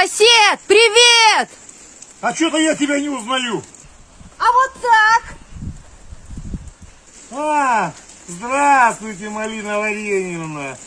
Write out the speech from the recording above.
Сосед, привет! А что-то я тебя не узнаю. А вот так. А, здравствуйте, Малина Вареньевна.